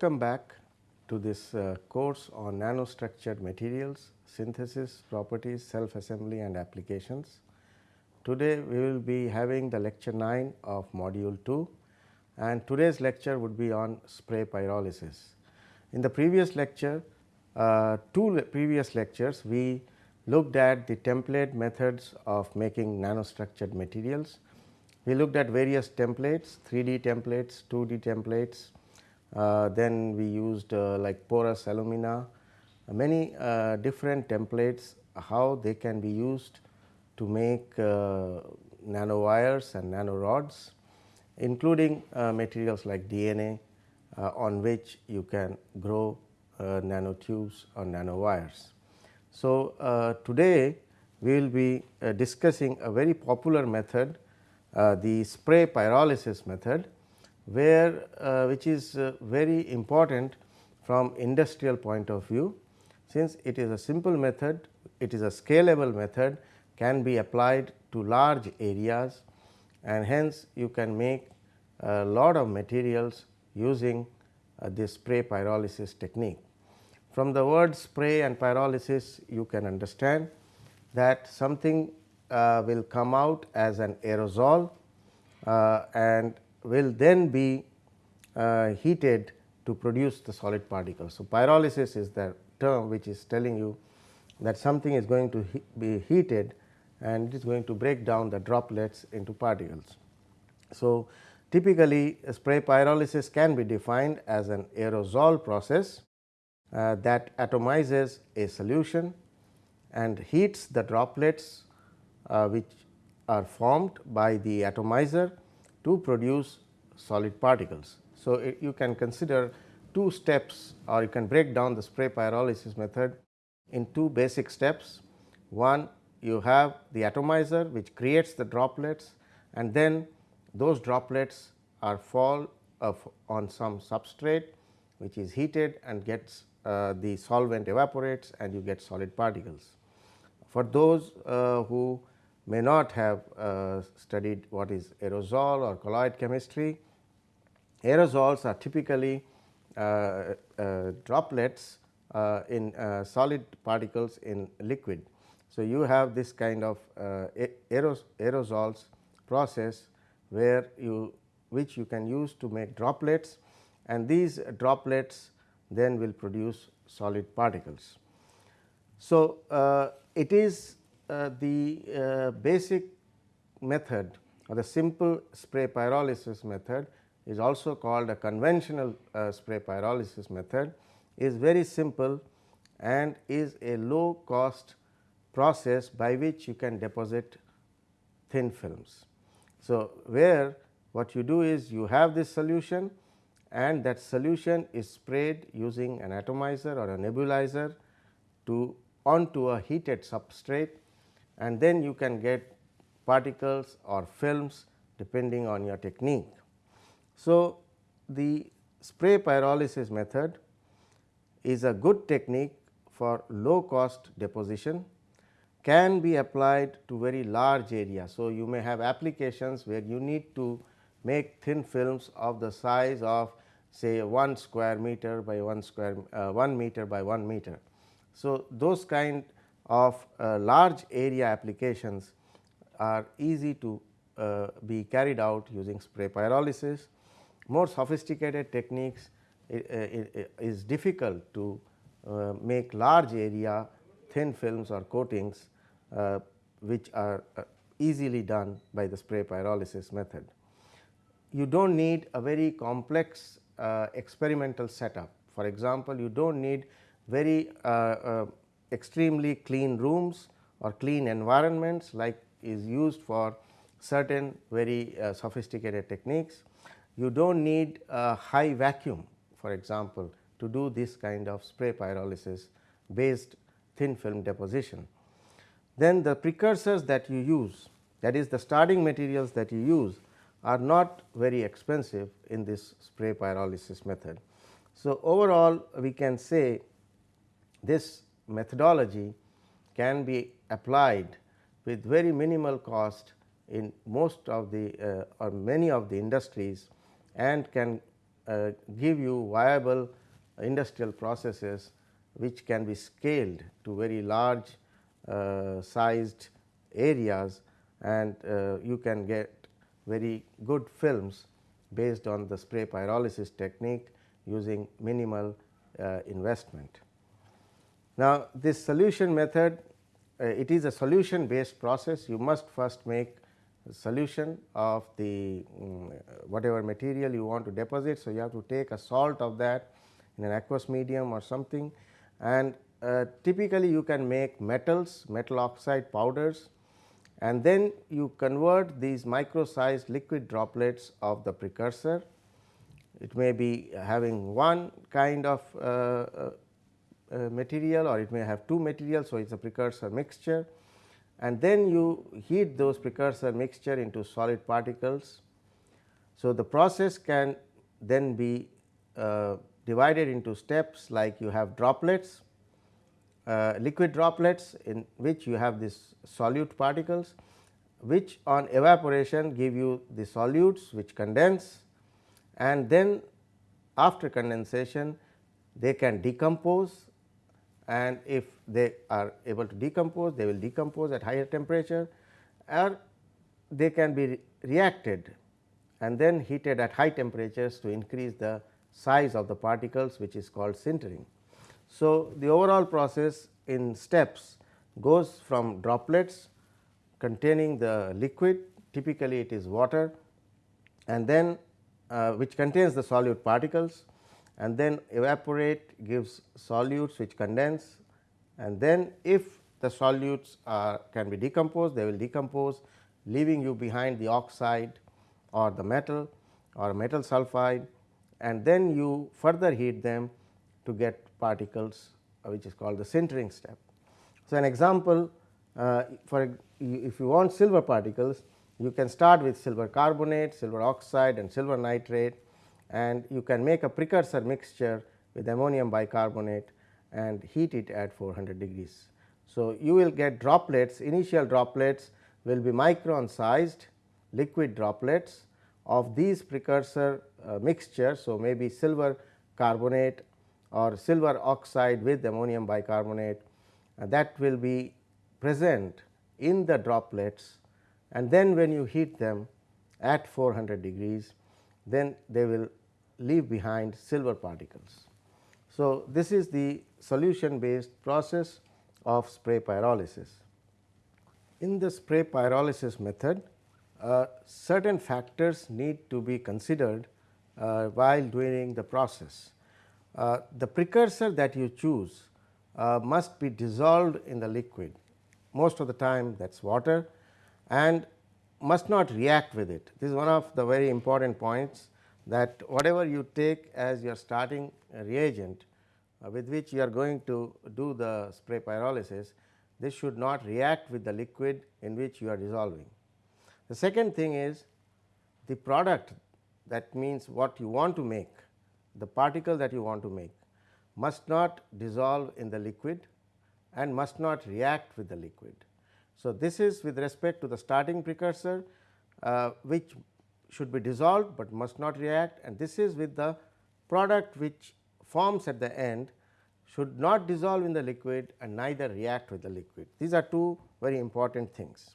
Welcome back to this uh, course on nanostructured materials, synthesis, properties, self assembly and applications. Today we will be having the lecture 9 of module 2 and today's lecture would be on spray pyrolysis. In the previous lecture, uh, two le previous lectures we looked at the template methods of making nanostructured materials. We looked at various templates 3D templates, 2D templates, then we used uh, like porous alumina, many uh, different templates how they can be used to make uh, nanowires and nanorods including uh, materials like DNA uh, on which you can grow uh, nanotubes or nanowires. So, uh, today we will be uh, discussing a very popular method uh, the spray pyrolysis method where which is very important from industrial point of view since it is a simple method it is a scalable method can be applied to large areas and hence you can make a lot of materials using uh, this spray pyrolysis technique. From the word spray and pyrolysis you can understand that something uh, will come out as an aerosol uh, and will then be uh, heated to produce the solid particles. So, pyrolysis is the term which is telling you that something is going to he be heated and it is going to break down the droplets into particles. So, typically spray pyrolysis can be defined as an aerosol process uh, that atomizes a solution and heats the droplets uh, which are formed by the atomizer to produce solid particles. So, it, you can consider two steps or you can break down the spray pyrolysis method in two basic steps. One you have the atomizer which creates the droplets and then those droplets are fall on some substrate which is heated and gets uh, the solvent evaporates and you get solid particles. For those uh, who may not have uh, studied what is aerosol or colloid chemistry, aerosols are typically uh, uh, droplets uh, in solid particles in liquid. So, you have this kind of aeros aerosols process where you which you can use to make droplets and these droplets then will produce solid particles. So, uh, it is uh, the uh, basic method or the simple spray pyrolysis method is also called a conventional uh, spray pyrolysis method is very simple and is a low cost process by which you can deposit thin films. So, where what you do is you have this solution and that solution is sprayed using an atomizer or a nebulizer to onto a heated substrate and then you can get particles or films depending on your technique. So, the spray pyrolysis method is a good technique for low cost deposition can be applied to very large area. So, you may have applications where you need to make thin films of the size of say 1 square meter by 1 square uh, 1 meter by 1 meter. So, those kind of uh, large area applications are easy to uh, be carried out using spray pyrolysis. More sophisticated techniques is difficult to uh, make large area thin films or coatings uh, which are uh, easily done by the spray pyrolysis method. You do not need a very complex uh, experimental setup. For example, you do not need very uh, uh, extremely clean rooms or clean environments like is used for certain very uh, sophisticated techniques. You do not need a high vacuum for example, to do this kind of spray pyrolysis based thin film deposition. Then the precursors that you use that is the starting materials that you use are not very expensive in this spray pyrolysis method. So, overall we can say this methodology can be applied with very minimal cost in most of the uh, or many of the industries and can uh, give you viable industrial processes which can be scaled to very large uh, sized areas and uh, you can get very good films based on the spray pyrolysis technique using minimal uh, investment. Now, this solution method uh, it is a solution based process you must first make solution of the um, whatever material you want to deposit. So, you have to take a salt of that in an aqueous medium or something and uh, typically you can make metals metal oxide powders and then you convert these micro sized liquid droplets of the precursor. It may be having one kind of uh, uh, material or it may have two materials. So, it is a precursor mixture and then you heat those precursor mixture into solid particles. So, the process can then be uh, divided into steps like you have droplets, uh, liquid droplets in which you have this solute particles which on evaporation give you the solutes which condense and then after condensation they can decompose and if they are able to decompose they will decompose at higher temperature or they can be re reacted and then heated at high temperatures to increase the size of the particles which is called sintering. So, the overall process in steps goes from droplets containing the liquid typically it is water and then uh, which contains the solute particles and then evaporate gives solutes which condense and then if the solutes are can be decomposed they will decompose leaving you behind the oxide or the metal or metal sulphide and then you further heat them to get particles uh, which is called the sintering step. So, an example uh, for if you want silver particles you can start with silver carbonate, silver oxide and silver nitrate and you can make a precursor mixture with ammonium bicarbonate and heat it at 400 degrees. So, you will get droplets initial droplets will be micron sized liquid droplets of these precursor uh, mixture. So, maybe silver carbonate or silver oxide with ammonium bicarbonate uh, that will be present in the droplets and then when you heat them at 400 degrees then they will leave behind silver particles. So, this is the solution based process of spray pyrolysis. In the spray pyrolysis method, uh, certain factors need to be considered uh, while doing the process. Uh, the precursor that you choose uh, must be dissolved in the liquid most of the time that is water and must not react with it. This is one of the very important points that whatever you take as your starting reagent uh, with which you are going to do the spray pyrolysis, this should not react with the liquid in which you are dissolving. The second thing is the product that means what you want to make, the particle that you want to make must not dissolve in the liquid and must not react with the liquid. So, this is with respect to the starting precursor uh, which should be dissolved, but must not react and this is with the product which forms at the end should not dissolve in the liquid and neither react with the liquid. These are two very important things.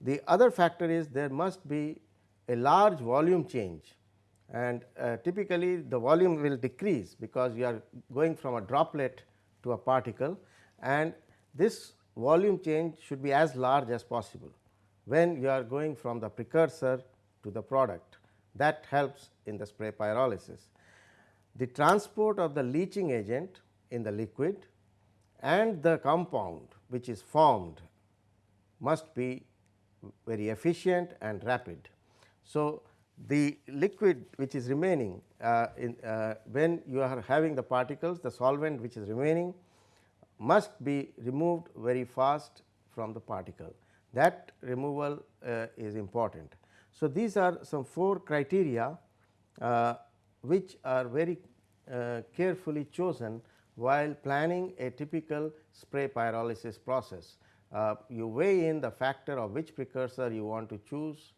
The other factor is there must be a large volume change and uh, typically the volume will decrease because you are going from a droplet to a particle and this volume change should be as large as possible when you are going from the precursor to the product that helps in the spray pyrolysis. The transport of the leaching agent in the liquid and the compound which is formed must be very efficient and rapid. So, the liquid which is remaining uh, in, uh, when you are having the particles the solvent which is remaining must be removed very fast from the particle that removal uh, is important. So, these are some four criteria uh, which are very uh, carefully chosen while planning a typical spray pyrolysis process. Uh, you weigh in the factor of which precursor you want to choose,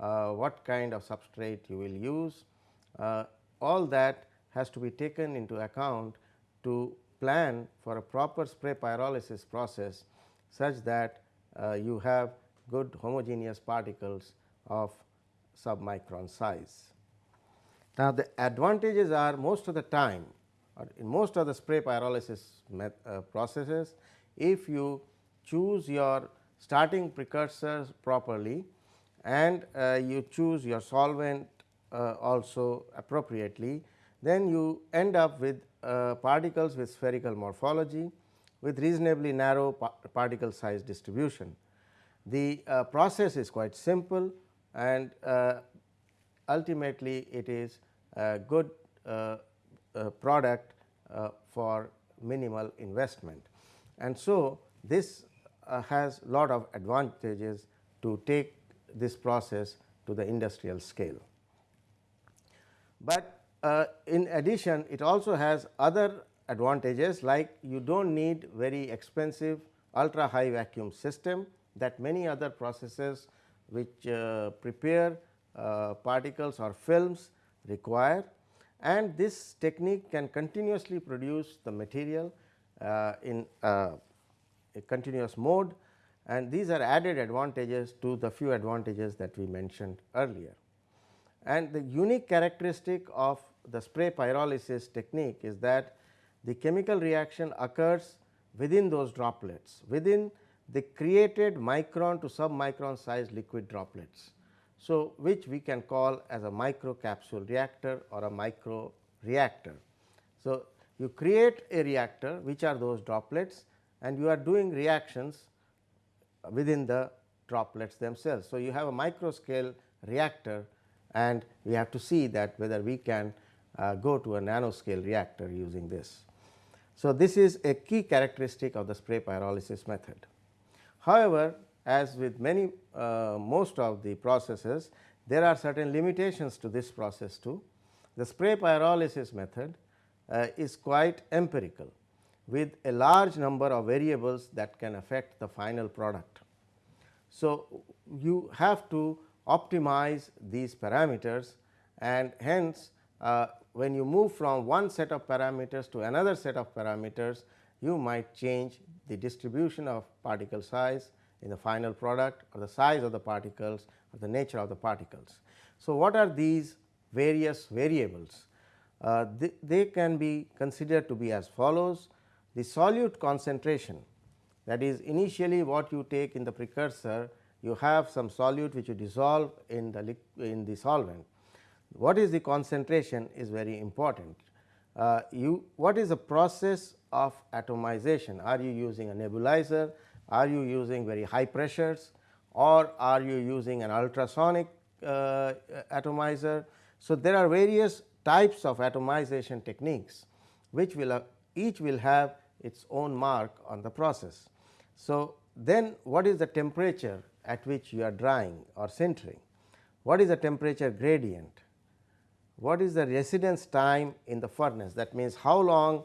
uh, what kind of substrate you will use, uh, all that has to be taken into account to plan for a proper spray pyrolysis process such that uh, you have good homogeneous particles of submicron size. Now, the advantages are most of the time or in most of the spray pyrolysis uh, processes if you choose your starting precursors properly and uh, you choose your solvent uh, also appropriately, then you end up with uh, particles with spherical morphology with reasonably narrow pa particle size distribution. The uh, process is quite simple and uh, ultimately it is a good uh, product for minimal investment. And so, this has a lot of advantages to take this process to the industrial scale. But uh, in addition it also has other advantages like you do not need very expensive ultra high vacuum system that many other processes which uh, prepare uh, particles or films require and this technique can continuously produce the material uh, in a continuous mode and these are added advantages to the few advantages that we mentioned earlier. And the unique characteristic of the spray pyrolysis technique is that the chemical reaction occurs within those droplets within the created micron to submicron size liquid droplets. So, which we can call as a micro capsule reactor or a micro reactor. So, you create a reactor which are those droplets and you are doing reactions within the droplets themselves. So, you have a micro scale reactor and we have to see that whether we can uh, go to a nanoscale reactor using this. So, this is a key characteristic of the spray pyrolysis method. However, as with many uh, most of the processes there are certain limitations to this process too. The spray pyrolysis method uh, is quite empirical with a large number of variables that can affect the final product. So, you have to optimize these parameters and hence uh, when you move from one set of parameters to another set of parameters you might change the distribution of particle size in the final product or the size of the particles or the nature of the particles. So, what are these various variables? Uh, they, they can be considered to be as follows. The solute concentration that is initially what you take in the precursor you have some solute which you dissolve in the in the solvent. What is the concentration is very important. Uh, you what is the process of atomization? Are you using a nebulizer? Are you using very high pressures or are you using an ultrasonic uh, atomizer? So, there are various types of atomization techniques which will uh, each will have its own mark on the process. So, then what is the temperature at which you are drying or sintering? What is the temperature gradient? What is the residence time in the furnace that means how long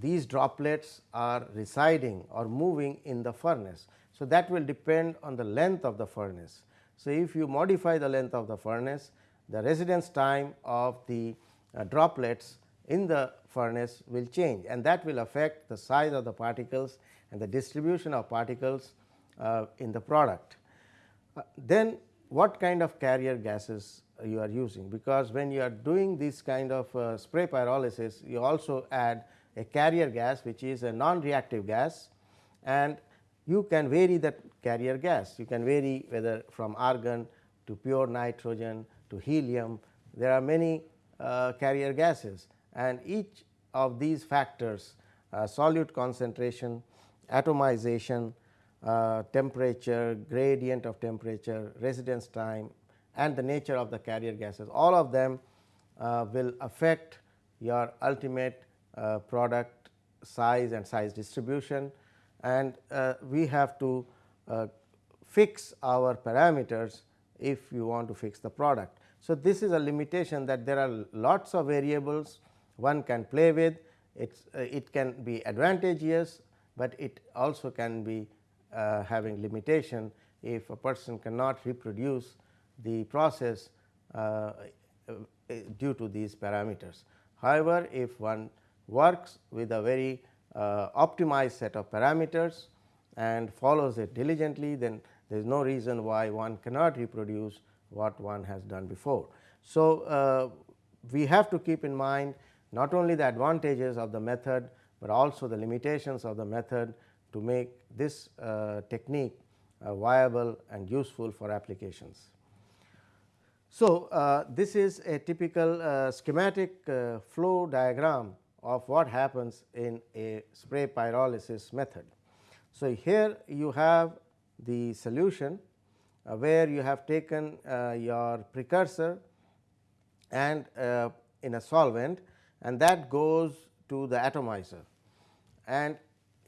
these droplets are residing or moving in the furnace. So, that will depend on the length of the furnace. So, if you modify the length of the furnace the residence time of the uh, droplets in the furnace will change and that will affect the size of the particles and the distribution of particles uh, in the product. Uh, then what kind of carrier gases you are using because when you are doing this kind of uh, spray pyrolysis you also add a carrier gas which is a non-reactive gas and you can vary that carrier gas. You can vary whether from argon to pure nitrogen to helium. There are many uh, carrier gases and each of these factors uh, solute concentration, atomization, uh, temperature, gradient of temperature, residence time and the nature of the carrier gases all of them uh, will affect your ultimate uh, product size and size distribution and uh, we have to uh, fix our parameters if you want to fix the product. So, this is a limitation that there are lots of variables one can play with it's, uh, it can be advantageous, but it also can be uh, having limitation if a person cannot reproduce the process uh, due to these parameters. However, if one works with a very uh, optimized set of parameters and follows it diligently, then there is no reason why one cannot reproduce what one has done before. So, uh, we have to keep in mind not only the advantages of the method, but also the limitations of the method to make this uh, technique uh, viable and useful for applications. So, uh, this is a typical uh, schematic flow diagram of what happens in a spray pyrolysis method. So, here you have the solution uh, where you have taken your precursor and in a solvent and that goes to the atomizer and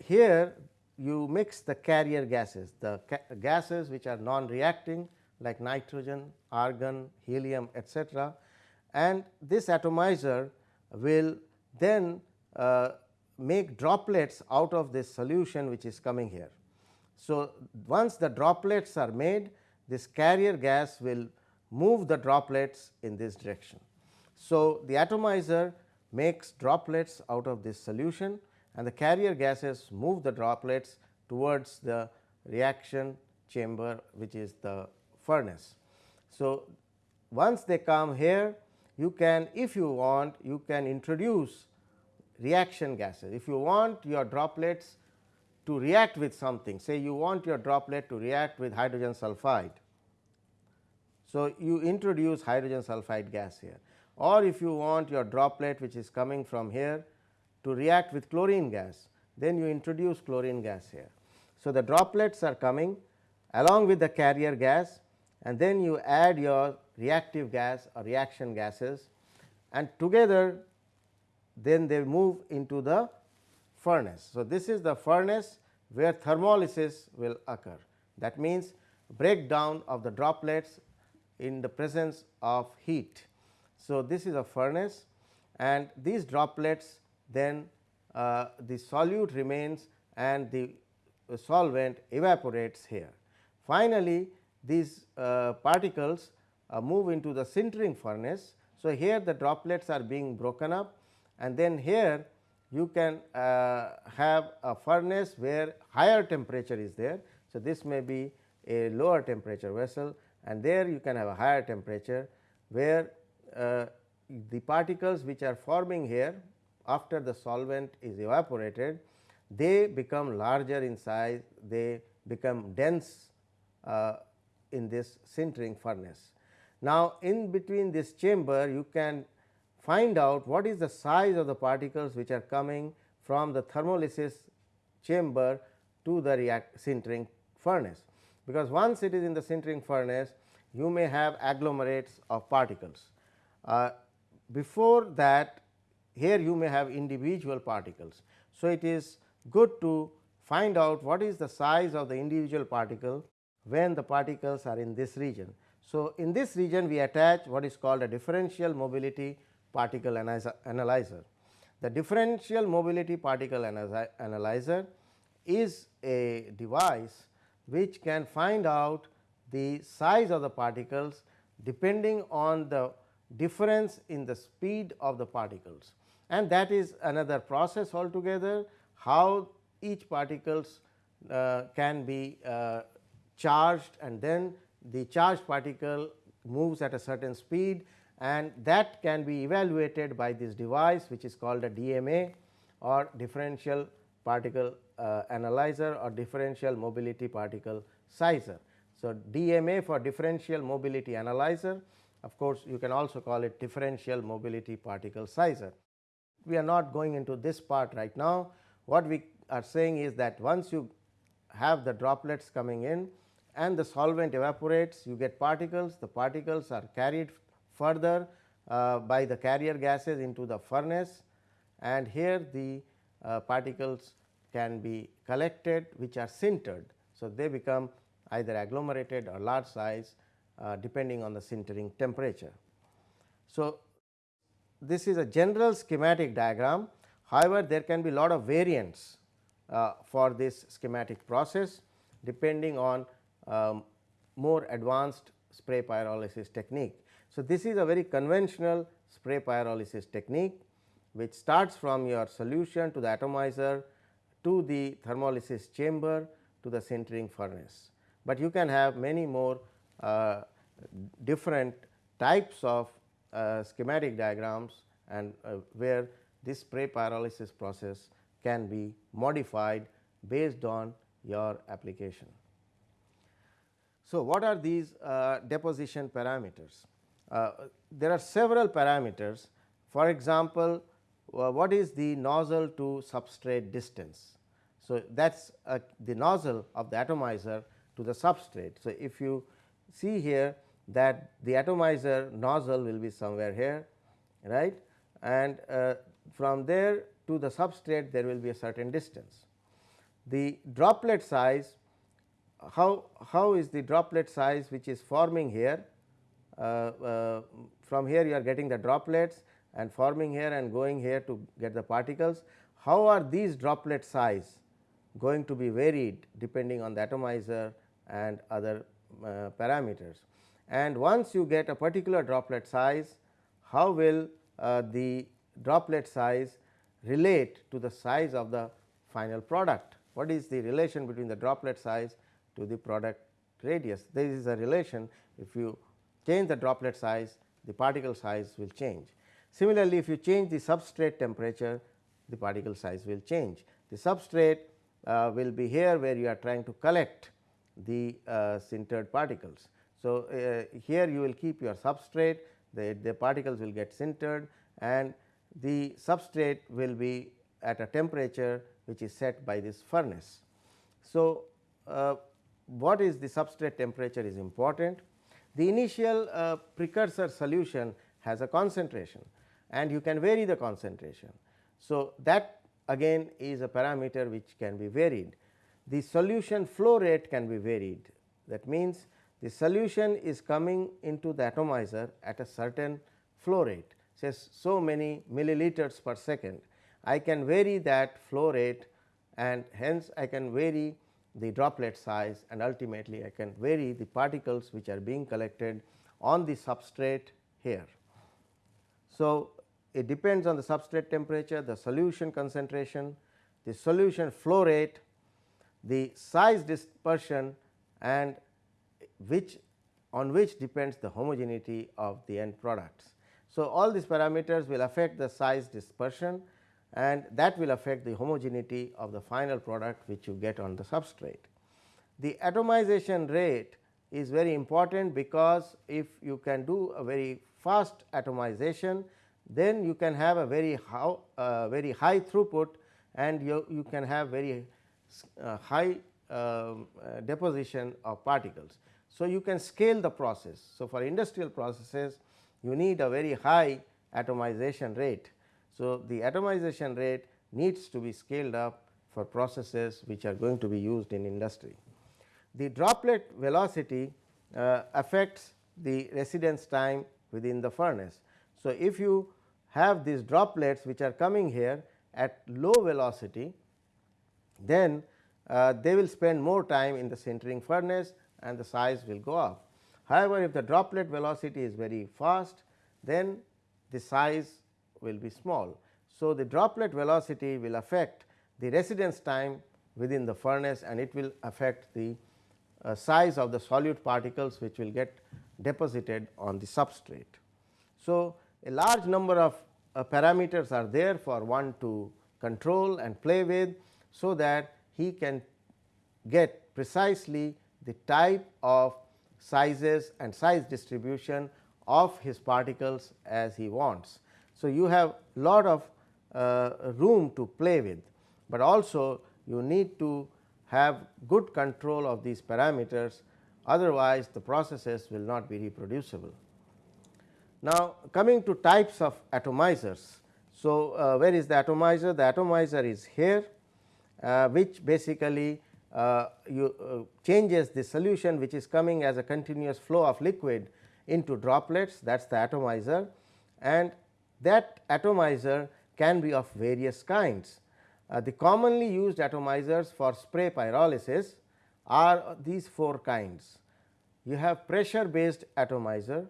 here you mix the carrier gases, the gases which are non-reacting like nitrogen, argon, helium etc. and this atomizer will then uh, make droplets out of this solution which is coming here. So, once the droplets are made this carrier gas will move the droplets in this direction. So, the atomizer makes droplets out of this solution and the carrier gases move the droplets towards the reaction chamber which is the furnace. So, once they come here you can if you want you can introduce reaction gases. If you want your droplets to react with something say you want your droplet to react with hydrogen sulphide. So, you introduce hydrogen sulphide gas here or if you want your droplet which is coming from here to react with chlorine gas then you introduce chlorine gas here. So, the droplets are coming along with the carrier gas and then you add your reactive gas or reaction gases and together then they move into the furnace. So, this is the furnace where thermolysis will occur that means breakdown of the droplets in the presence of heat. So, this is a furnace and these droplets then uh, the solute remains and the solvent evaporates here. Finally, these uh, particles uh, move into the sintering furnace. So, here the droplets are being broken up and then here you can uh, have a furnace where higher temperature is there. So, this may be a lower temperature vessel and there you can have a higher temperature where uh, the particles which are forming here after the solvent is evaporated they become larger in size they become dense uh, in this sintering furnace. Now, in between this chamber you can find out what is the size of the particles which are coming from the thermolysis chamber to the react sintering furnace, because once it is in the sintering furnace you may have agglomerates of particles. Uh, before that here you may have individual particles. So, it is good to find out what is the size of the individual particle when the particles are in this region. So, in this region we attach what is called a differential mobility particle analyzer. The differential mobility particle analyzer is a device which can find out the size of the particles depending on the difference in the speed of the particles and that is another process altogether how each particles uh, can be uh, charged and then the charged particle moves at a certain speed and that can be evaluated by this device which is called a DMA or differential particle uh, analyzer or differential mobility particle sizer. So, DMA for differential mobility analyzer of course, you can also call it differential mobility particle sizer. We are not going into this part right now. What we are saying is that once you have the droplets coming in and the solvent evaporates, you get particles. The particles are carried further uh, by the carrier gases into the furnace and here the uh, particles can be collected which are sintered. So, they become either agglomerated or large size uh, depending on the sintering temperature. So, this is a general schematic diagram. However, there can be a lot of variants uh, for this schematic process depending on um, more advanced spray pyrolysis technique. So, this is a very conventional spray pyrolysis technique which starts from your solution to the atomizer to the thermolysis chamber to the sintering furnace. But you can have many more uh, different types of uh, schematic diagrams and uh, where this spray pyrolysis process can be modified based on your application. So, what are these uh, deposition parameters? Uh, there are several parameters for example, uh, what is the nozzle to substrate distance. So, that is uh, the nozzle of the atomizer to the substrate. So, if you see here that the atomizer nozzle will be somewhere here right and uh, from there to the substrate there will be a certain distance. The droplet size how, how is the droplet size which is forming here uh, uh, from here you are getting the droplets and forming here and going here to get the particles. How are these droplet size going to be varied depending on the atomizer and other uh, parameters. And once you get a particular droplet size, how will uh, the droplet size relate to the size of the final product? What is the relation between the droplet size to the product radius? There is a relation if you change the droplet size, the particle size will change. Similarly, if you change the substrate temperature, the particle size will change. The substrate uh, will be here where you are trying to collect the uh, sintered particles. So, uh, here you will keep your substrate, the, the particles will get sintered and the substrate will be at a temperature which is set by this furnace. So, uh, what is the substrate temperature is important. The initial uh, precursor solution has a concentration and you can vary the concentration. So, that again is a parameter which can be varied. The solution flow rate can be varied that means, the solution is coming into the atomizer at a certain flow rate says so many milliliters per second. I can vary that flow rate and hence I can vary the droplet size and ultimately I can vary the particles which are being collected on the substrate here. So, it depends on the substrate temperature, the solution concentration, the solution flow rate, the size dispersion and which on which depends the homogeneity of the end products. So, all these parameters will affect the size dispersion and that will affect the homogeneity of the final product which you get on the substrate. The atomization rate is very important because if you can do a very fast atomization, then you can have a very how, uh, very high throughput and you, you can have very uh, high um, uh, deposition of particles. So, you can scale the process. So, for industrial processes you need a very high atomization rate so, the atomization rate needs to be scaled up for processes which are going to be used in industry. The droplet velocity uh, affects the residence time within the furnace. So, if you have these droplets which are coming here at low velocity, then uh, they will spend more time in the sintering furnace and the size will go up. However, if the droplet velocity is very fast, then the size will be small. So, the droplet velocity will affect the residence time within the furnace and it will affect the uh, size of the solute particles which will get deposited on the substrate. So, a large number of uh, parameters are there for one to control and play with, so that he can get precisely the type of sizes and size distribution of his particles as he wants. So, you have lot of uh, room to play with, but also you need to have good control of these parameters otherwise the processes will not be reproducible. Now, coming to types of atomizers. So, uh, where is the atomizer? The atomizer is here uh, which basically uh, you uh, changes the solution which is coming as a continuous flow of liquid into droplets that is the atomizer and that atomizer can be of various kinds. Uh, the commonly used atomizers for spray pyrolysis are these four kinds. You have pressure based atomizer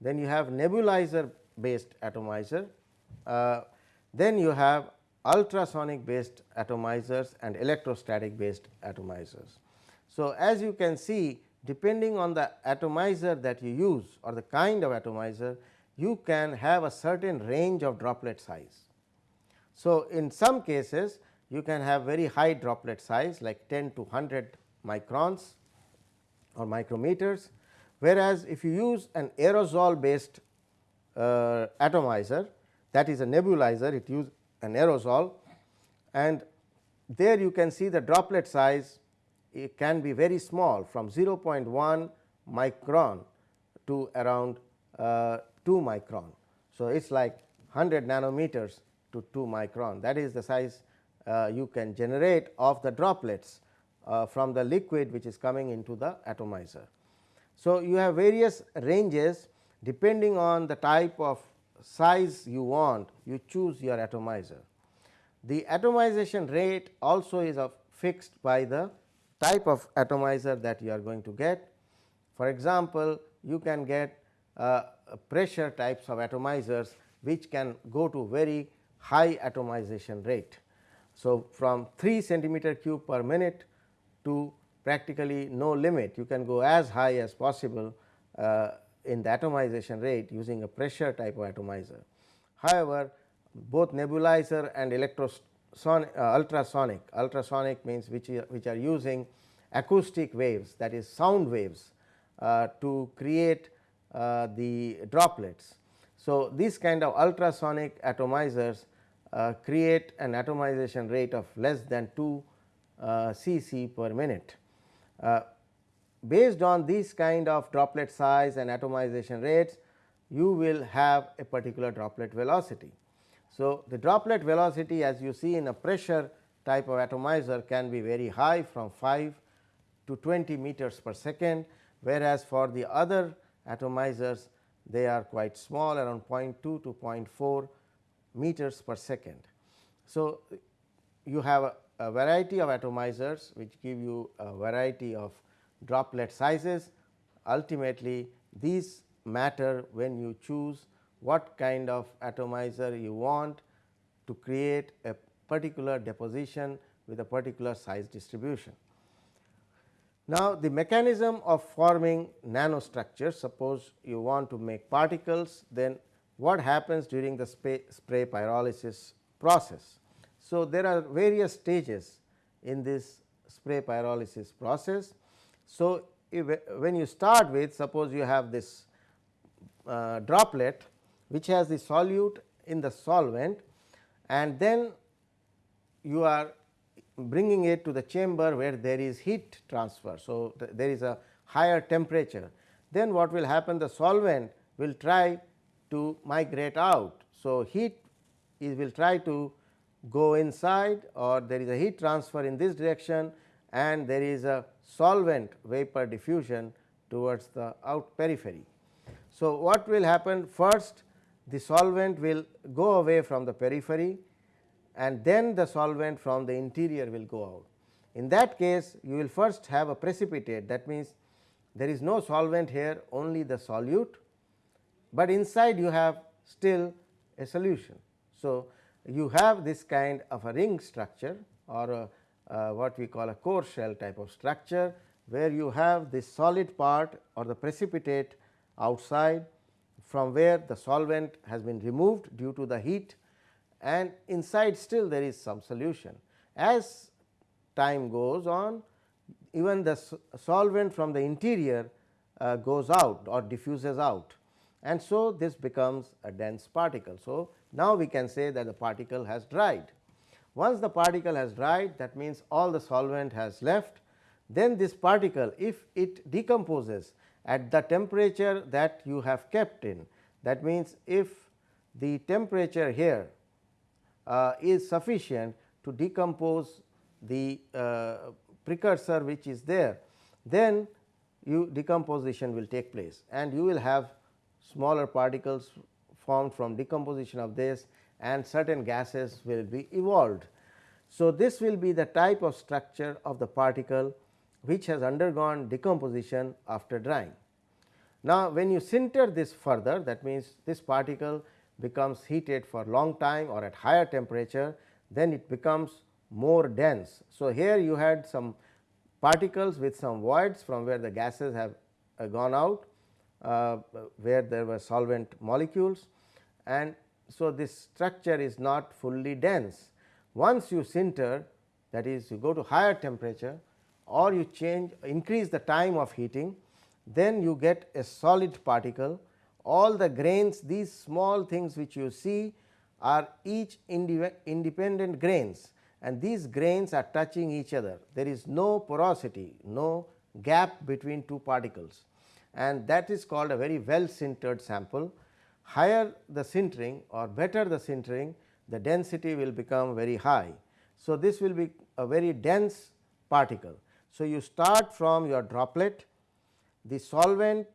then you have nebulizer based atomizer, uh, then you have ultrasonic based atomizers and electrostatic based atomizers. So, as you can see depending on the atomizer that you use or the kind of atomizer you can have a certain range of droplet size. So, in some cases you can have very high droplet size like 10 to 100 microns or micrometers, whereas if you use an aerosol based uh, atomizer that is a nebulizer it use an aerosol and there you can see the droplet size it can be very small from 0.1 micron to around uh, 2 micron. So, it is like 100 nanometers to 2 micron that is the size uh, you can generate of the droplets uh, from the liquid which is coming into the atomizer. So, you have various ranges depending on the type of size you want you choose your atomizer. The atomization rate also is fixed by the type of atomizer that you are going to get. For example, you can get pressure types of atomizers which can go to very high atomization rate. So, from 3 centimeter cube per minute to practically no limit you can go as high as possible uh, in the atomization rate using a pressure type of atomizer. However, both nebulizer and uh, ultrasonic ultrasonic means which, which are using acoustic waves that is sound waves uh, to create uh, the droplets. So, these kind of ultrasonic atomizers uh, create an atomization rate of less than 2 uh, cc per minute. Uh, based on this kind of droplet size and atomization rates, you will have a particular droplet velocity. So, the droplet velocity as you see in a pressure type of atomizer can be very high from 5 to 20 meters per second, whereas for the other atomizers they are quite small around 0.2 to 0.4 meters per second. So, you have a, a variety of atomizers which give you a variety of droplet sizes. Ultimately, these matter when you choose what kind of atomizer you want to create a particular deposition with a particular size distribution. Now, the mechanism of forming nanostructures suppose you want to make particles then what happens during the spray, pyrolysis process. So, there are various stages in this spray pyrolysis process. So, if, when you start with suppose you have this uh, droplet which has the solute in the solvent and then you are bringing it to the chamber where there is heat transfer. So, th there is a higher temperature then what will happen the solvent will try to migrate out. So, heat is will try to go inside or there is a heat transfer in this direction and there is a solvent vapor diffusion towards the out periphery. So, what will happen first the solvent will go away from the periphery and then the solvent from the interior will go out. In that case you will first have a precipitate that means there is no solvent here only the solute but inside you have still a solution. So, you have this kind of a ring structure or a, uh, what we call a core shell type of structure, where you have this solid part or the precipitate outside from where the solvent has been removed due to the heat and inside still there is some solution. As time goes on even the solvent from the interior uh, goes out or diffuses out and so this becomes a dense particle. So, now we can say that the particle has dried. Once the particle has dried that means all the solvent has left then this particle if it decomposes at the temperature that you have kept in that means if the temperature here uh, is sufficient to decompose the uh, precursor which is there then you decomposition will take place and you will have smaller particles formed from decomposition of this and certain gases will be evolved. So, this will be the type of structure of the particle which has undergone decomposition after drying. Now, when you sinter this further that means, this particle becomes heated for long time or at higher temperature then it becomes more dense. So, here you had some particles with some voids from where the gases have uh, gone out uh, where there were solvent molecules and so this structure is not fully dense. Once you sinter that is you go to higher temperature or you change increase the time of heating then you get a solid particle all the grains these small things which you see are each independent grains and these grains are touching each other. There is no porosity, no gap between two particles and that is called a very well sintered sample. Higher the sintering or better the sintering, the density will become very high. So, this will be a very dense particle. So, you start from your droplet, the solvent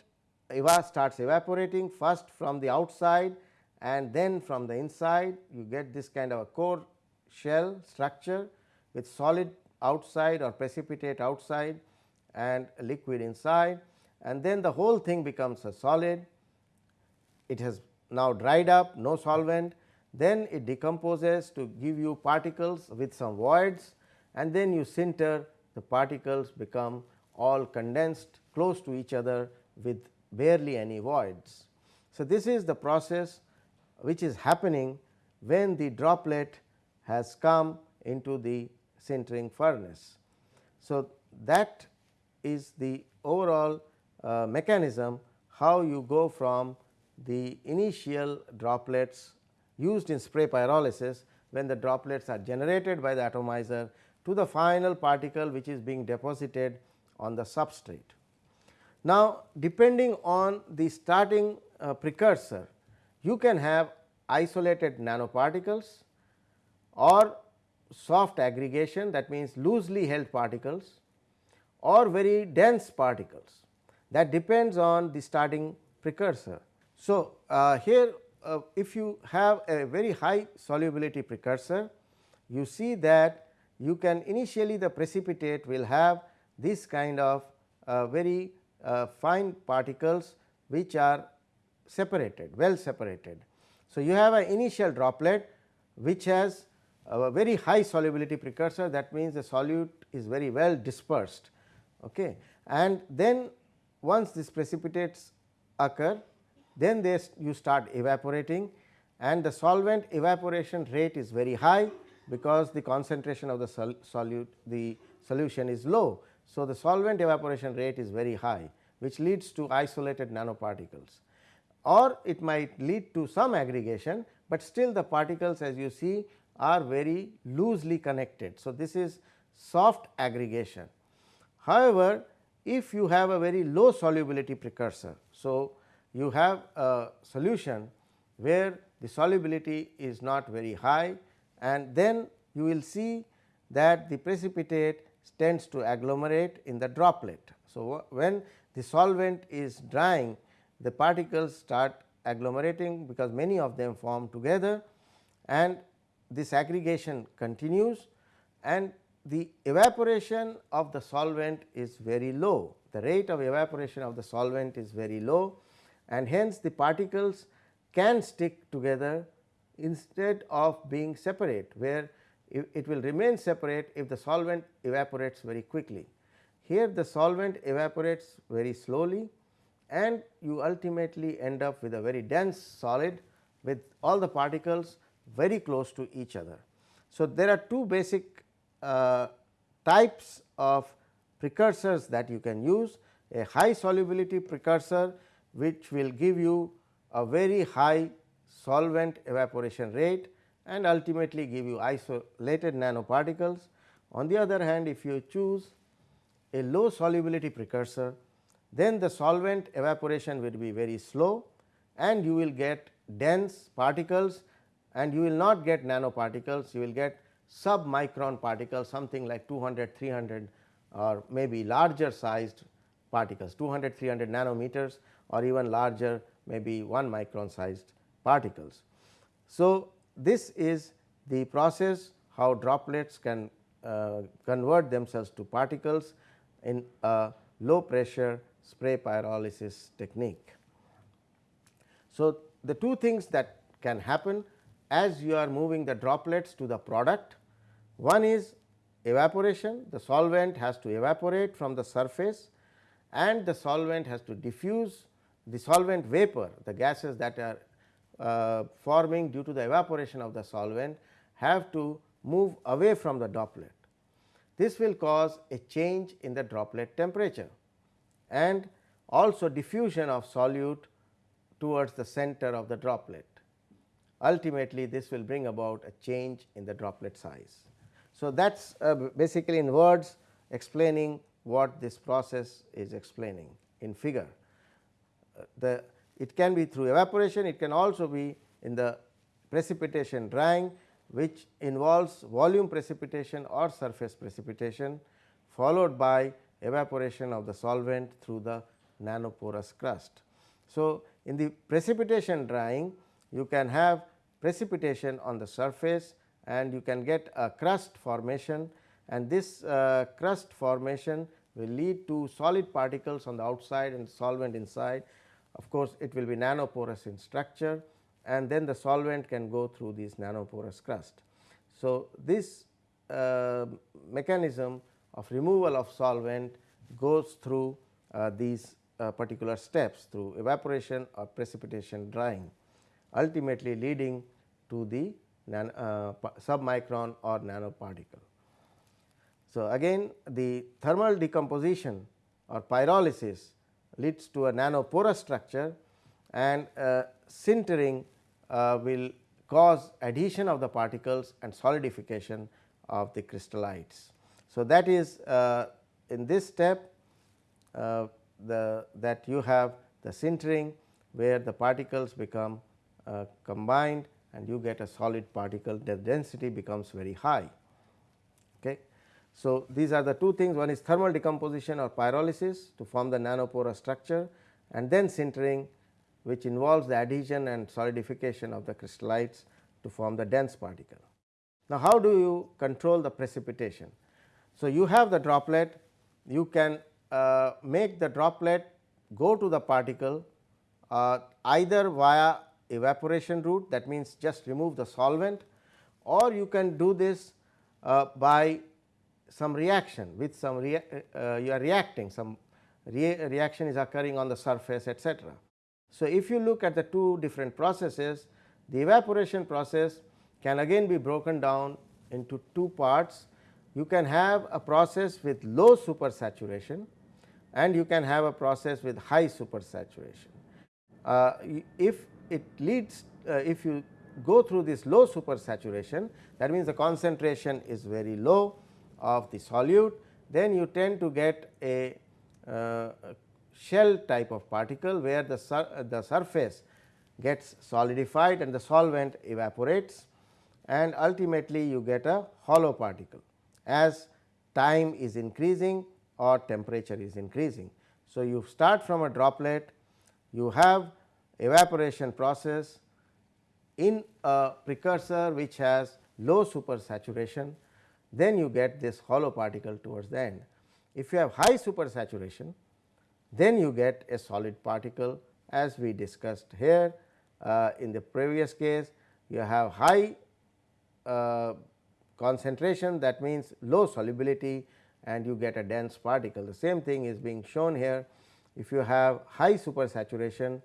eva starts evaporating first from the outside and then from the inside. You get this kind of a core shell structure with solid outside or precipitate outside and liquid inside. And then the whole thing becomes a solid. It has now dried up no solvent. Then it decomposes to give you particles with some voids. And then you sinter the particles become all condensed close to each other with barely any voids. So, this is the process which is happening when the droplet has come into the sintering furnace. So, that is the overall uh, mechanism how you go from the initial droplets used in spray pyrolysis when the droplets are generated by the atomizer to the final particle which is being deposited on the substrate. Now, depending on the starting uh, precursor you can have isolated nanoparticles or soft aggregation that means loosely held particles or very dense particles that depends on the starting precursor. So, uh, here uh, if you have a very high solubility precursor you see that you can initially the precipitate will have this kind of uh, very uh, fine particles which are separated well separated. So, you have an initial droplet which has a very high solubility precursor that means the solute is very well dispersed okay. and then once these precipitates occur then they you start evaporating and the solvent evaporation rate is very high because the concentration of the sol solute the solution is low. So, the solvent evaporation rate is very high which leads to isolated nanoparticles or it might lead to some aggregation, but still the particles as you see are very loosely connected. So, this is soft aggregation. However, if you have a very low solubility precursor. So, you have a solution where the solubility is not very high and then you will see that the precipitate tends to agglomerate in the droplet. So, when the solvent is drying the particles start agglomerating because many of them form together and this aggregation continues and the evaporation of the solvent is very low. The rate of evaporation of the solvent is very low and hence the particles can stick together instead of being separate where it will remain separate if the solvent evaporates very quickly. Here the solvent evaporates very slowly and you ultimately end up with a very dense solid with all the particles very close to each other. So, there are two basic uh, types of precursors that you can use a high solubility precursor which will give you a very high solvent evaporation rate and ultimately give you isolated nanoparticles. On the other hand if you choose a low solubility precursor then the solvent evaporation will be very slow and you will get dense particles and you will not get nanoparticles, you will get submicron particles something like 200, 300 or maybe larger sized particles 200, 300 nanometers or even larger maybe 1 micron sized particles. So, this is the process how droplets can uh, convert themselves to particles in a low pressure spray pyrolysis technique. So, the two things that can happen as you are moving the droplets to the product. One is evaporation, the solvent has to evaporate from the surface and the solvent has to diffuse the solvent vapor, the gases that are uh, forming due to the evaporation of the solvent have to move away from the droplet. This will cause a change in the droplet temperature and also diffusion of solute towards the center of the droplet. Ultimately, this will bring about a change in the droplet size. So, that is uh, basically in words explaining what this process is explaining in figure. Uh, the it can be through evaporation, it can also be in the precipitation drying which involves volume precipitation or surface precipitation followed by evaporation of the solvent through the nanoporous crust. So, in the precipitation drying you can have precipitation on the surface and you can get a crust formation and this uh, crust formation will lead to solid particles on the outside and solvent inside. Of course, it will be nanoporous in structure and then the solvent can go through this nanoporous crust. So, this uh, mechanism of removal of solvent goes through uh, these uh, particular steps through evaporation or precipitation drying ultimately leading to the uh, submicron or nanoparticle. So, again the thermal decomposition or pyrolysis leads to a nanoporous structure and uh, sintering uh, will cause adhesion of the particles and solidification of the crystallites. So, that is uh, in this step uh, the that you have the sintering where the particles become uh, combined and you get a solid particle the density becomes very high. Okay. So, these are the two things one is thermal decomposition or pyrolysis to form the nanoporous structure and then sintering which involves the adhesion and solidification of the crystallites to form the dense particle. Now, how do you control the precipitation? So, you have the droplet you can uh, make the droplet go to the particle uh, either via evaporation route that means just remove the solvent or you can do this uh, by some reaction with some rea uh, you are reacting some re reaction is occurring on the surface etc. So, if you look at the two different processes the evaporation process can again be broken down into two parts. You can have a process with low supersaturation and you can have a process with high supersaturation. Uh, if it leads uh, if you go through this low supersaturation that means the concentration is very low of the solute then you tend to get a uh, shell type of particle where the, sur the surface gets solidified and the solvent evaporates and ultimately you get a hollow particle as time is increasing or temperature is increasing. So, you start from a droplet you have evaporation process in a precursor which has low supersaturation then you get this hollow particle towards the end. If you have high supersaturation then you get a solid particle as we discussed here uh, in the previous case you have high uh, concentration that means low solubility and you get a dense particle. The same thing is being shown here if you have high supersaturation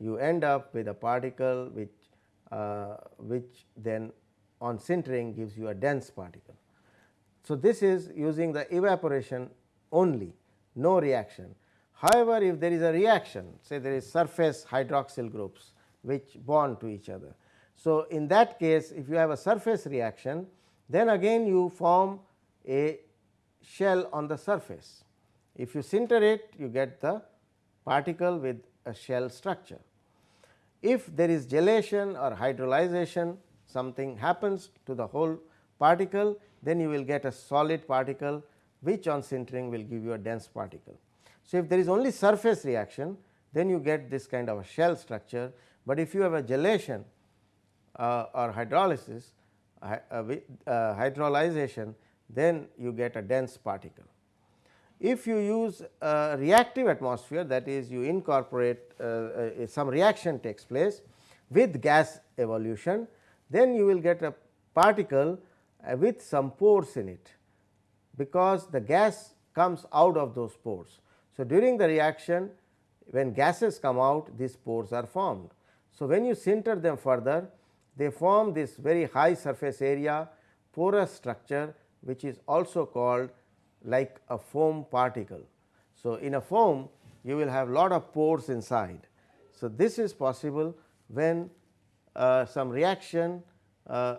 you end up with a particle which uh, which then on sintering gives you a dense particle. So, this is using the evaporation only no reaction. However, if there is a reaction say there is surface hydroxyl groups which bond to each other. So, in that case if you have a surface reaction then again you form a shell on the surface. If you sinter it you get the particle with a shell structure. If there is gelation or hydrolyzation something happens to the whole particle then you will get a solid particle which on sintering will give you a dense particle. So, if there is only surface reaction then you get this kind of a shell structure, but if you have a gelation uh, or hydrolysis uh, uh, hydrolyzation then you get a dense particle. if you use a reactive atmosphere that is you incorporate uh, uh, some reaction takes place with gas evolution, then you will get a particle uh, with some pores in it, because the gas comes out of those pores. So, during the reaction when gases come out these pores are formed. So, when you sinter them further they form this very high surface area porous structure which is also called like a foam particle. So, in a foam you will have lot of pores inside. So, this is possible when uh, some reaction uh,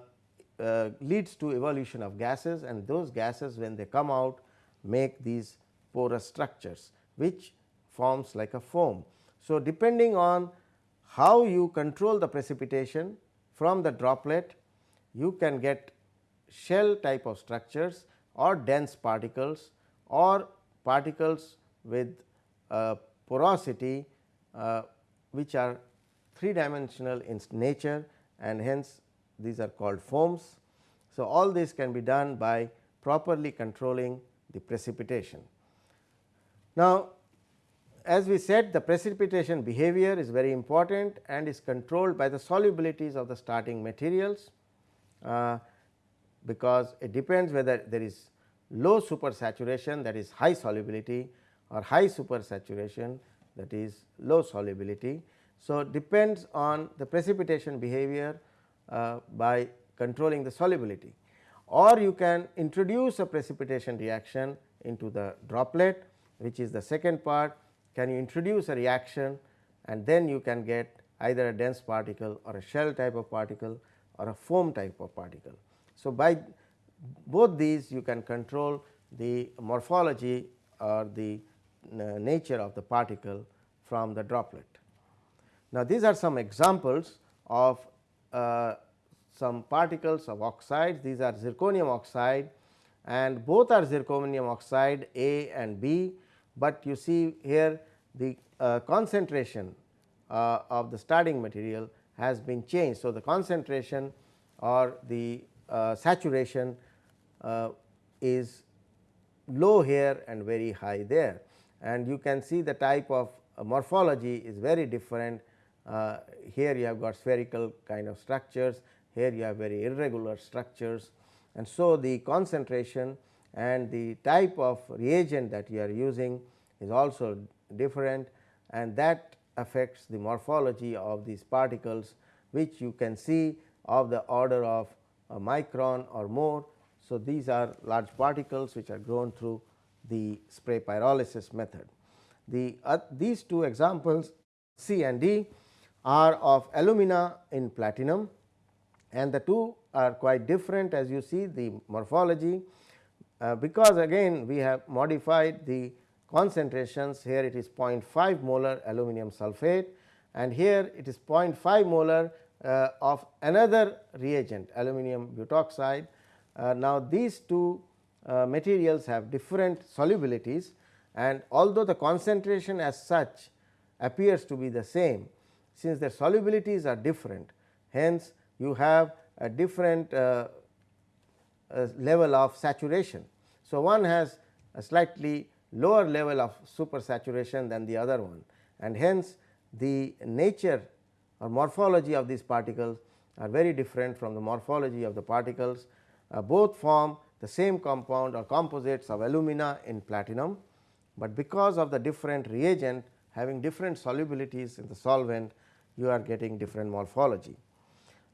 uh, leads to evolution of gases and those gases when they come out make these porous structures which forms like a foam. So, depending on how you control the precipitation from the droplet you can get shell type of structures or dense particles or particles with uh, porosity uh, which are three dimensional in nature and hence these are called foams. So, all this can be done by properly controlling the precipitation. Now, as we said the precipitation behavior is very important and is controlled by the solubilities of the starting materials, uh, because it depends whether there is low supersaturation that is high solubility or high supersaturation that is low solubility. So, depends on the precipitation behavior by controlling the solubility or you can introduce a precipitation reaction into the droplet which is the second part can you introduce a reaction and then you can get either a dense particle or a shell type of particle or a foam type of particle. So, by both these you can control the morphology or the uh, nature of the particle from the droplet. Now, these are some examples of uh, some particles of oxides these are zirconium oxide and both are zirconium oxide A and B, but you see here the uh, concentration uh, of the starting material has been changed. So, the concentration or the uh, saturation uh, is low here and very high there and you can see the type of morphology is very different. Uh, here you have got spherical kind of structures, here you have very irregular structures and so the concentration and the type of reagent that you are using is also different and that affects the morphology of these particles which you can see of the order of a micron or more. So, these are large particles which are grown through the spray pyrolysis method. The uh, these two examples C and D are of alumina in platinum and the two are quite different as you see the morphology uh, because again we have modified the concentrations here it is 0.5 molar aluminum sulphate and here it is 0.5 molar uh, of another reagent aluminum butoxide. Uh, now, these two uh, materials have different solubilities and although the concentration as such appears to be the same since their solubilities are different hence you have a different uh, uh, level of saturation. So, one has a slightly lower level of supersaturation than the other one and hence the nature or morphology of these particles are very different from the morphology of the particles uh, both form the same compound or composites of alumina in platinum, but because of the different reagent having different solubilities in the solvent you are getting different morphology.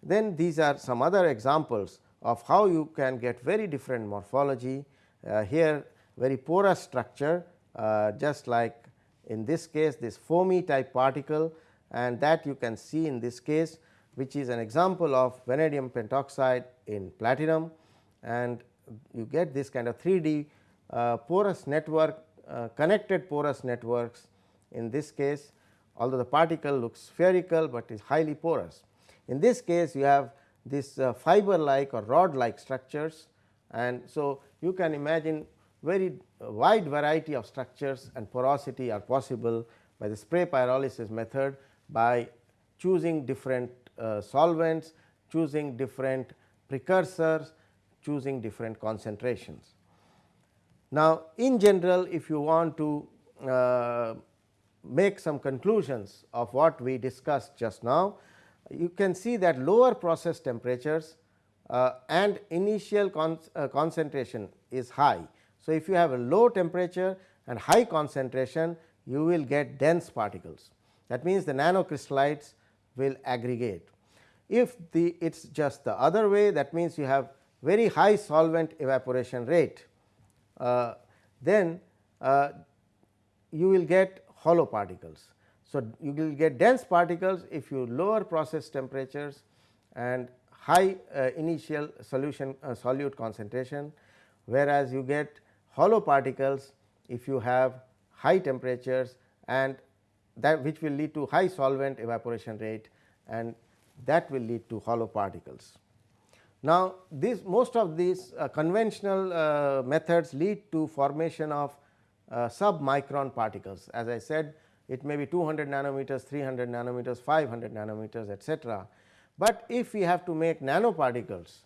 Then these are some other examples of how you can get very different morphology. Uh, here very porous structure uh, just like in this case this foamy type particle and that you can see in this case which is an example of vanadium pentoxide in platinum. And you get this kind of 3D uh, porous network uh, connected porous networks in this case although the particle looks spherical, but is highly porous. In this case you have this uh, fiber like or rod like structures and so you can imagine very wide variety of structures and porosity are possible by the spray pyrolysis method by choosing different uh, solvents, choosing different precursors, choosing different concentrations. Now, in general if you want to uh, make some conclusions of what we discussed just now, you can see that lower process temperatures uh, and initial con uh, concentration is high. So, if you have a low temperature and high concentration you will get dense particles that means the nanocrystallites will aggregate. If the it is just the other way that means you have very high solvent evaporation rate uh, then uh, you will get hollow particles. So, you will get dense particles if you lower process temperatures and high uh, initial solution uh, solute concentration, whereas you get hollow particles if you have high temperatures and that which will lead to high solvent evaporation rate and that will lead to hollow particles. Now, this most of these uh, conventional uh, methods lead to formation of uh, submicron particles as I said it may be 200 nanometers, 300 nanometers, 500 nanometers etcetera. But if we have to make nanoparticles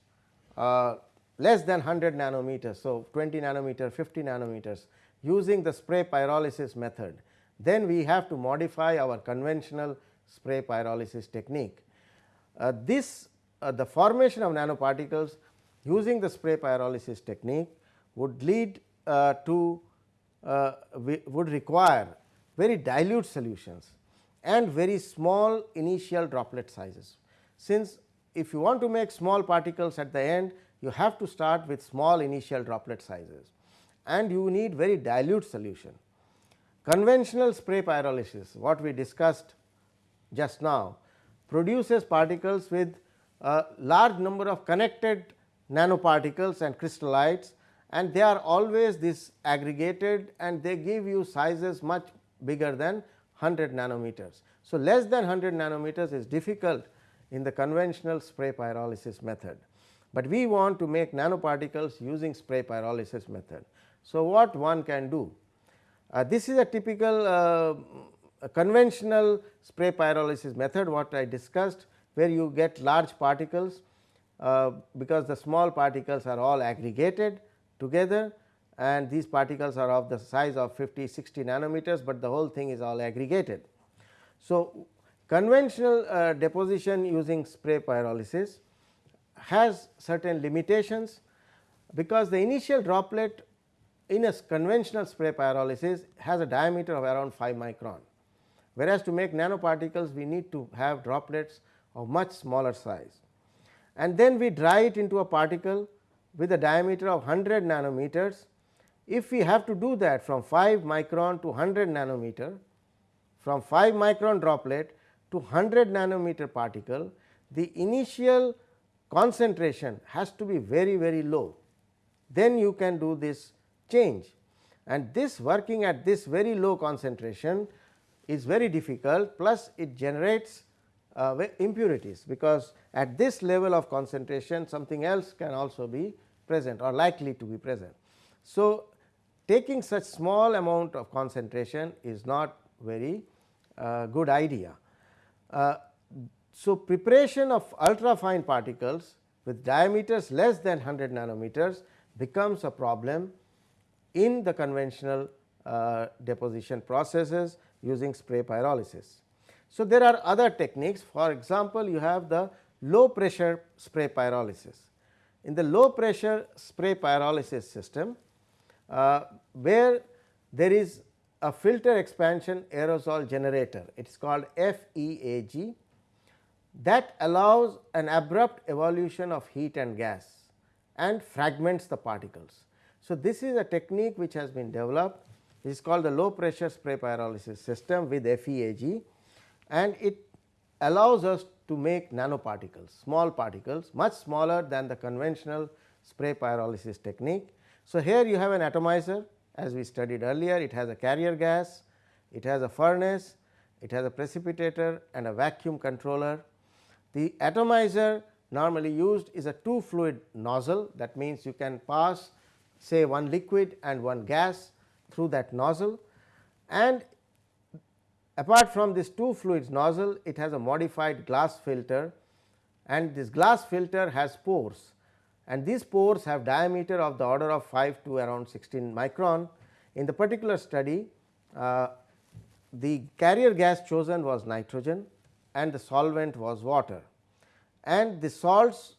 uh, less than 100 nanometers. So, 20 nanometer, 50 nanometers using the spray pyrolysis method, then we have to modify our conventional spray pyrolysis technique. Uh, this uh, the formation of nanoparticles using the spray pyrolysis technique would lead uh, to uh, would require very dilute solutions and very small initial droplet sizes. Since if you want to make small particles at the end you have to start with small initial droplet sizes and you need very dilute solution. Conventional spray pyrolysis what we discussed just now produces particles with a large number of connected nanoparticles and crystallites and they are always this aggregated and they give you sizes much bigger than 100 nanometers. So, less than 100 nanometers is difficult in the conventional spray pyrolysis method, but we want to make nanoparticles using spray pyrolysis method. So, what one can do? Uh, this is a typical uh, a conventional spray pyrolysis method what I discussed where you get large particles uh, because the small particles are all aggregated together and these particles are of the size of 50 60 nanometers, but the whole thing is all aggregated. So, conventional uh, deposition using spray pyrolysis has certain limitations because the initial droplet in a conventional spray pyrolysis has a diameter of around 5 micron, whereas to make nanoparticles we need to have droplets of much smaller size. And then we dry it into a particle with a diameter of 100 nanometers. If we have to do that from 5 micron to 100 nanometer, from 5 micron droplet to 100 nanometer particle, the initial concentration has to be very very low. Then you can do this change and this working at this very low concentration is very difficult plus it generates uh, impurities because at this level of concentration something else can also be present or likely to be present. So, taking such small amount of concentration is not very uh, good idea. Uh, so, preparation of ultra fine particles with diameters less than 100 nanometers becomes a problem in the conventional uh, deposition processes using spray pyrolysis. So, there are other techniques for example, you have the low pressure spray pyrolysis. In the low pressure spray pyrolysis system uh, where there is a filter expansion aerosol generator. It is called FEAG that allows an abrupt evolution of heat and gas and fragments the particles. So, this is a technique which has been developed. It is called the low pressure spray pyrolysis system with FEAG and it allows us to make nanoparticles, small particles much smaller than the conventional spray pyrolysis technique. So, here you have an atomizer as we studied earlier, it has a carrier gas, it has a furnace, it has a precipitator and a vacuum controller. The atomizer normally used is a two fluid nozzle that means you can pass say one liquid and one gas through that nozzle and Apart from this two fluids nozzle, it has a modified glass filter and this glass filter has pores and these pores have diameter of the order of 5 to around 16 micron. In the particular study uh, the carrier gas chosen was nitrogen and the solvent was water and the salts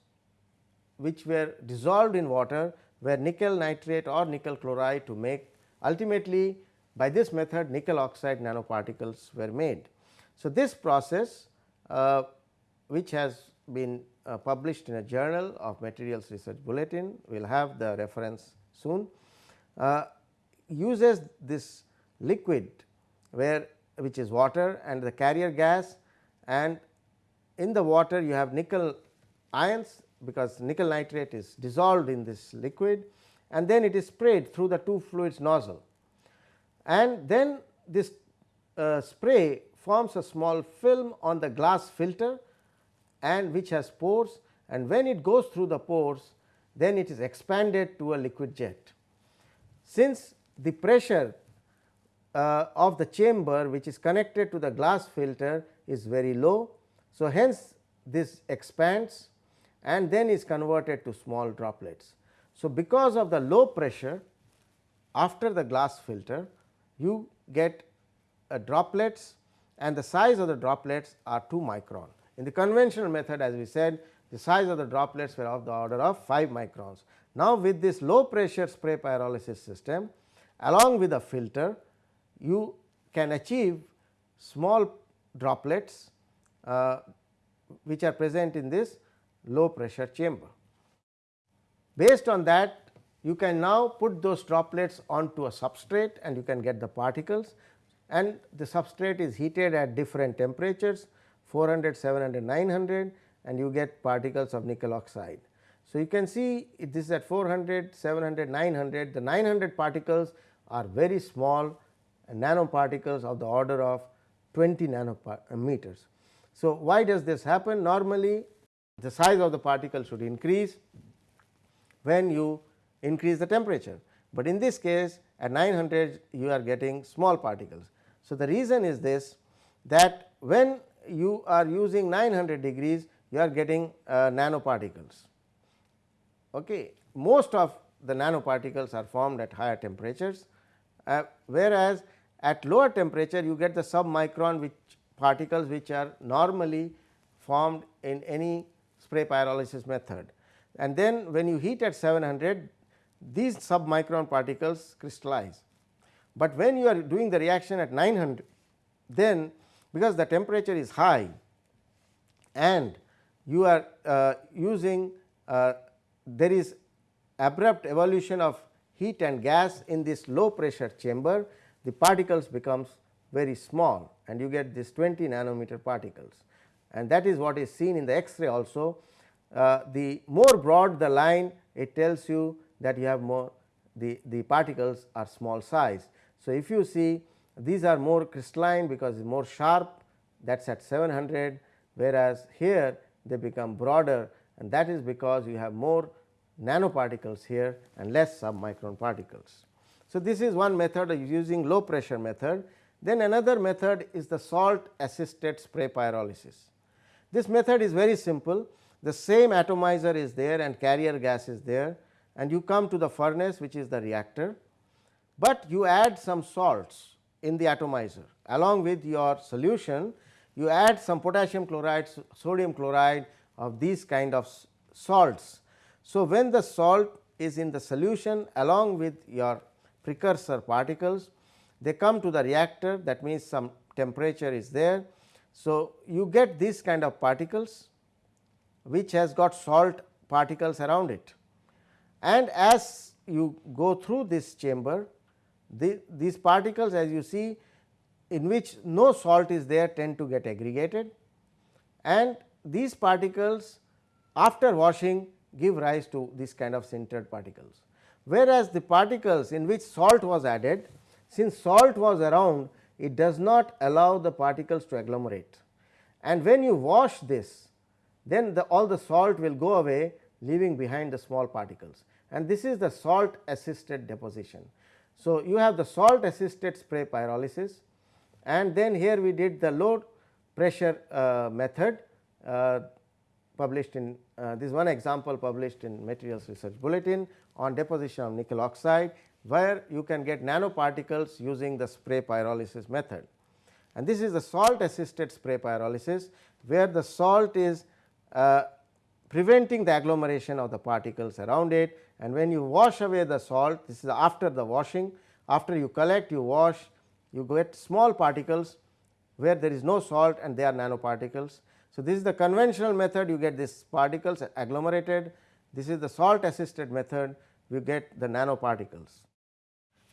which were dissolved in water were nickel nitrate or nickel chloride to make ultimately by this method nickel oxide nanoparticles were made. So, this process uh, which has been uh, published in a journal of materials research bulletin, we will have the reference soon, uh, uses this liquid where which is water and the carrier gas and in the water you have nickel ions because nickel nitrate is dissolved in this liquid and then it is sprayed through the two fluids nozzle and then this uh, spray forms a small film on the glass filter and which has pores and when it goes through the pores then it is expanded to a liquid jet. Since the pressure uh, of the chamber which is connected to the glass filter is very low. So, hence this expands and then is converted to small droplets. So, because of the low pressure after the glass filter you get uh, droplets and the size of the droplets are 2 micron. In the conventional method as we said the size of the droplets were of the order of 5 microns. Now, with this low pressure spray pyrolysis system along with a filter you can achieve small droplets uh, which are present in this low pressure chamber. Based on that you can now put those droplets onto a substrate and you can get the particles and the substrate is heated at different temperatures 400, 700, 900 and you get particles of nickel oxide. So, you can see this is at 400, 700, 900 the 900 particles are very small nanoparticles of the order of 20 nanometers. Uh, so, why does this happen normally the size of the particle should increase when you increase the temperature, but in this case at 900 you are getting small particles. So, the reason is this that when you are using 900 degrees you are getting uh, nanoparticles. Okay. Most of the nanoparticles are formed at higher temperatures, uh, whereas at lower temperature you get the submicron which particles which are normally formed in any spray pyrolysis method. And then when you heat at 700 these submicron particles crystallize, but when you are doing the reaction at 900 then because the temperature is high and you are uh, using uh, there is abrupt evolution of heat and gas in this low pressure chamber the particles becomes very small and you get this 20 nanometer particles and that is what is seen in the X-ray also. Uh, the more broad the line it tells you that you have more the, the particles are small size. So, if you see these are more crystalline because more sharp that is at 700 whereas here they become broader and that is because you have more nanoparticles here and less submicron particles. So, this is one method of using low pressure method. Then another method is the salt assisted spray pyrolysis. This method is very simple. The same atomizer is there and carrier gas is there and you come to the furnace which is the reactor, but you add some salts in the atomizer along with your solution you add some potassium chloride, sodium chloride of these kind of salts. So, when the salt is in the solution along with your precursor particles. They come to the reactor that means some temperature is there. So, you get this kind of particles which has got salt particles around it and as you go through this chamber the, these particles as you see in which no salt is there tend to get aggregated. And these particles after washing give rise to this kind of sintered particles. Whereas the particles in which salt was added since salt was around it does not allow the particles to agglomerate. And when you wash this then the all the salt will go away leaving behind the small particles and this is the salt assisted deposition. So, you have the salt assisted spray pyrolysis and then here we did the low pressure uh, method uh, published in uh, this one example published in materials research bulletin on deposition of nickel oxide where you can get nanoparticles using the spray pyrolysis method. And this is the salt assisted spray pyrolysis where the salt is uh, preventing the agglomeration of the particles around it. And when you wash away the salt this is after the washing. After you collect you wash you get small particles where there is no salt and they are nanoparticles. So, this is the conventional method. You get these particles agglomerated. This is the salt assisted method. You get the nanoparticles.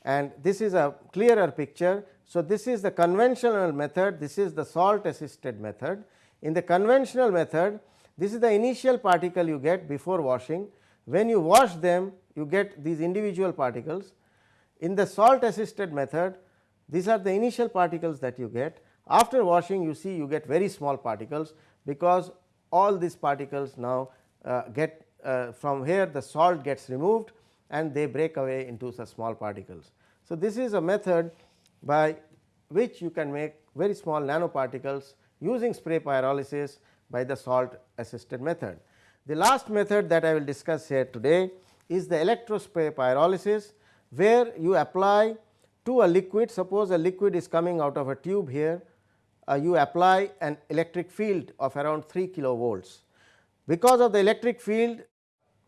And this is a clearer picture. So, this is the conventional method. This is the salt assisted method. In the conventional method this is the initial particle you get before washing when you wash them you get these individual particles. In the salt assisted method these are the initial particles that you get after washing you see you get very small particles because all these particles now uh, get uh, from here the salt gets removed and they break away into small particles. So, this is a method by which you can make very small nanoparticles using spray pyrolysis by the salt assisted method. The last method that I will discuss here today is the electrospray pyrolysis where you apply to a liquid suppose a liquid is coming out of a tube here uh, you apply an electric field of around 3 kilovolts. Because of the electric field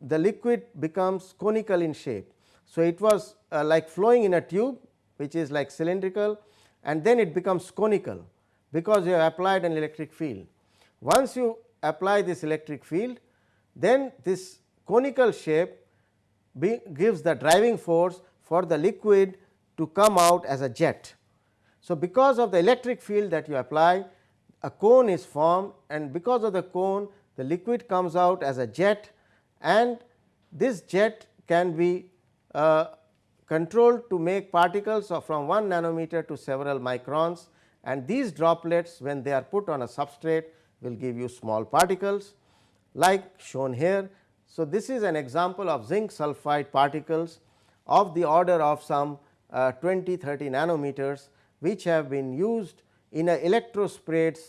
the liquid becomes conical in shape. So, it was uh, like flowing in a tube which is like cylindrical and then it becomes conical because you have applied an electric field. Once you apply this electric field then this conical shape gives the driving force for the liquid to come out as a jet. So, because of the electric field that you apply a cone is formed and because of the cone the liquid comes out as a jet and this jet can be uh, controlled to make particles of from 1 nanometer to several microns and these droplets when they are put on a substrate will give you small particles like shown here. So, this is an example of zinc sulphide particles of the order of some uh, 20 30 nanometers which have been used in a electrosprayed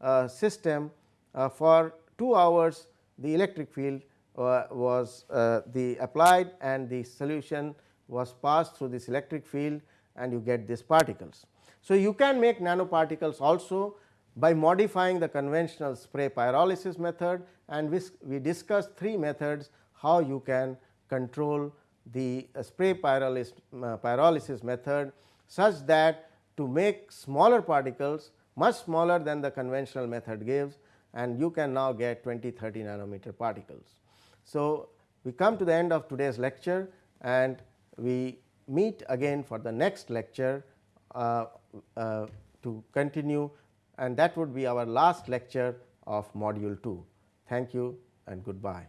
uh, system uh, for 2 hours the electric field uh, was uh, the applied and the solution was passed through this electric field and you get these particles. So, you can make nanoparticles also by modifying the conventional spray pyrolysis method and we, we discussed three methods how you can control the uh, spray pyrolysis, uh, pyrolysis method such that to make smaller particles much smaller than the conventional method gives and you can now get 20 30 nanometer particles. So, we come to the end of today's lecture and we meet again for the next lecture uh, uh, to continue and that would be our last lecture of module 2. Thank you and goodbye.